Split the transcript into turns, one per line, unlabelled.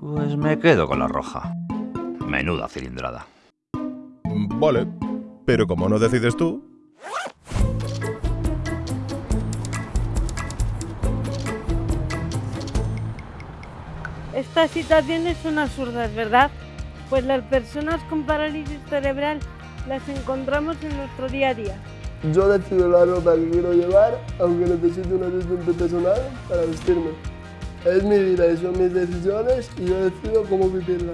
Pues me quedo con la roja. Menuda cilindrada.
Vale, pero como no decides tú,
Estas situaciones son absurdas, ¿verdad? Pues las personas con parálisis cerebral las encontramos en nuestro día a día.
Yo decido la ropa que quiero llevar, aunque necesite un asistente personal para vestirme. Es mi vida y son mis decisiones y yo decido cómo vivirla.